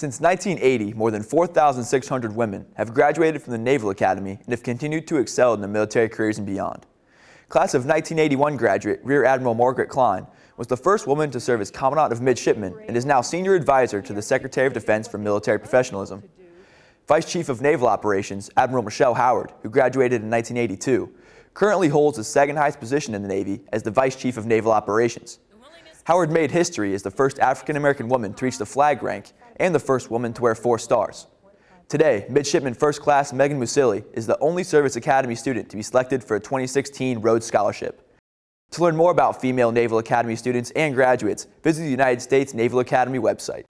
Since 1980, more than 4,600 women have graduated from the Naval Academy and have continued to excel in their military careers and beyond. Class of 1981 graduate Rear Admiral Margaret Klein was the first woman to serve as Commandant of Midshipmen and is now Senior Advisor to the Secretary of Defense for Military Professionalism. Vice Chief of Naval Operations Admiral Michelle Howard, who graduated in 1982, currently holds the second highest position in the Navy as the Vice Chief of Naval Operations. Howard made history as the first African-American woman to reach the flag rank and the first woman to wear four stars. Today, Midshipman First Class Megan Musilli is the only Service Academy student to be selected for a 2016 Rhodes Scholarship. To learn more about female Naval Academy students and graduates, visit the United States Naval Academy website.